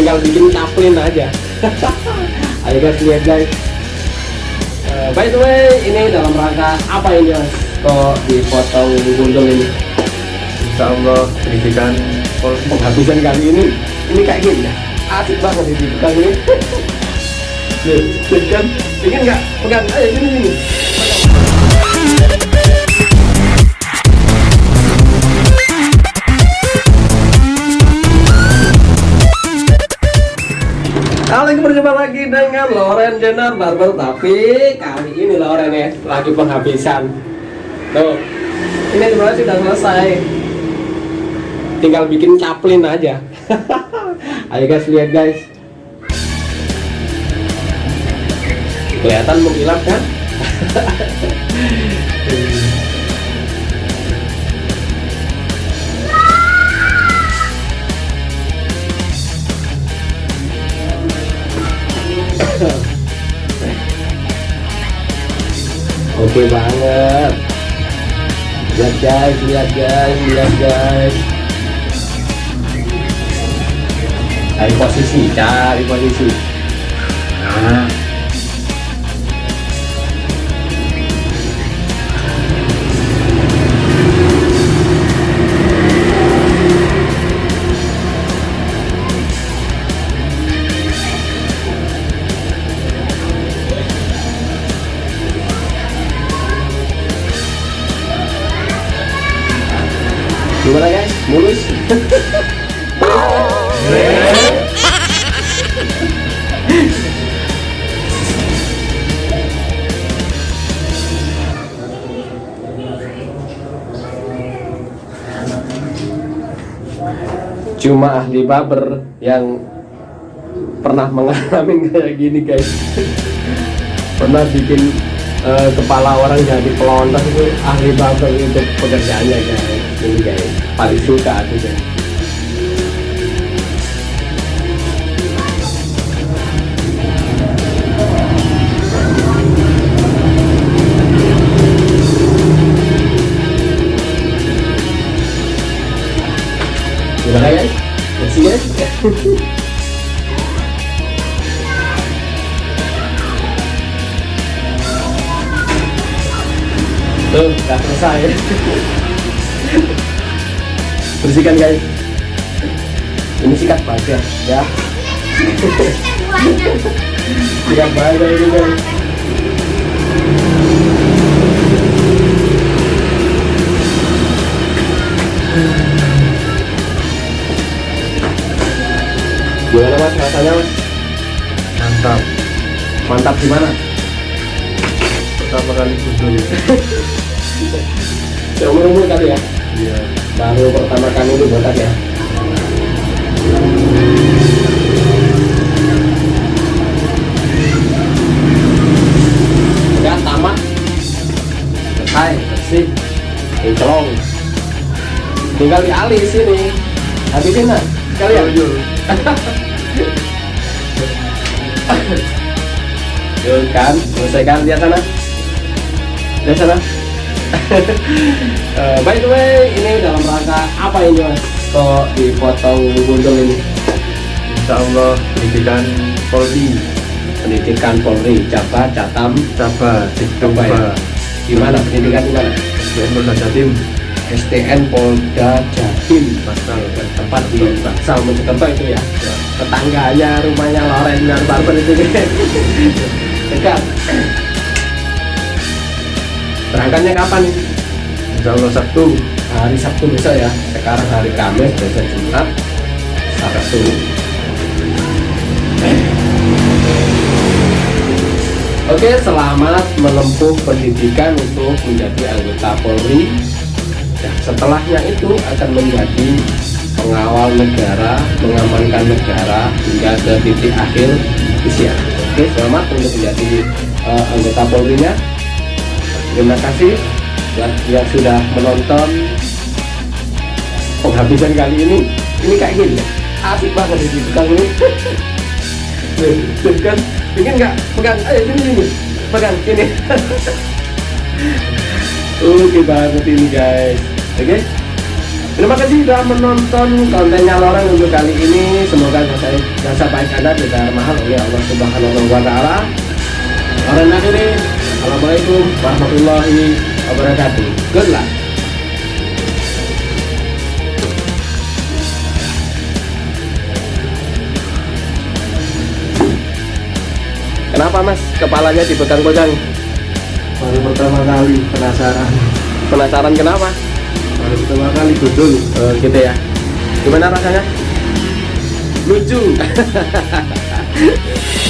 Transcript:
tinggal bikin caplin aja. Ayo guys lihat guys. Eh, by the way ini dalam rangka apa ini mas? Kok dipotong gundul ini? Insya Allah pendidikan penghabisan kali ini. Ini kayak gini ya? Asik banget ini bukan ini. Nih, kan? Ingin nggak? Pegang ayo sini sini berjumpa lagi dengan Loren Jenner Barber Tapi kali ini Loren ya lagi penghabisan. Tuh Ini sebenarnya sudah selesai. Tinggal bikin caplin aja. Ayo guys lihat guys. Kelihatan mengkilap kan? Oke banget. Lihat guys, lihat guys, lihat guys. Cari posisi, cari posisi. Nah. Gimana guys? Mulus? Cuma ahli barber yang pernah mengalami kayak gini guys pernah bikin eh, kepala orang jadi pelontos itu ahli barber itu pekerjaannya guys. Ini guys paling suka aku guys Tuh, udah selesai. Bersihkan guys. Ini sikat baja ya. sikat baja ini guys. Gimana mas rasanya mas? mantap Mantap gimana? pertama kali gundul Seumur umur kali ya? iya Baru pertama kali itu botak ya? Udah tamat. Selesai, bersih Kinclong Tinggal dialis sini. Habisin lah Sekalian Yuk, Yuk kan, selesaikan. Lihat sana. Lihat sana Eh, By the way, ini dalam rangka apa ini mas? Kok dipotong gundul ini? Insya Allah pendidikan Polri Pendidikan Polri, Jabar, Catam, Cabar Coba ya. Di mana pendidikan di mana? SDN Polda Jatim STN Polda Jatim. Bangsal Tempat di Baksal Mojokerto itu ya. Tetangganya rumahnya Loren dan Barber itu dekat. Berangkatnya kapan? Nih? Insya Allah Sabtu. Hari Sabtu besok ya? Sekarang hari Kamis besok Jumat. Sabtu. Oke selamat menempuh pendidikan untuk menjadi anggota Polri. Ya, setelahnya itu akan menjadi pengawal negara mengamankan negara hingga ke titik akhir usia. Oke selamat untuk menjadi eh, anggota Polri-nya Terima kasih buat yang sudah menonton penghabisan kali ini. Ini kayak gini, ya? asik banget ini tukang ini. Tuh kan, ingin nggak pegang? Ayo sini sini, pegang ini. Oke banget ini guys. Oke, Terima kasih sudah menonton kontennya Loreng untuk kali ini. Semoga jasa, jasa baik Anda tidak mahal oleh Allah Subhanahu wa taala. Loreng akhiri. Assalamualaikum warahmatullahi wabarakatuh. Good luck. Kenapa mas kepalanya dipegang-pegang? Baru pertama kali penasaran. Penasaran kenapa? Baru pertama kali gundul. Oh, gitu ya. Gimana rasanya? Lucu.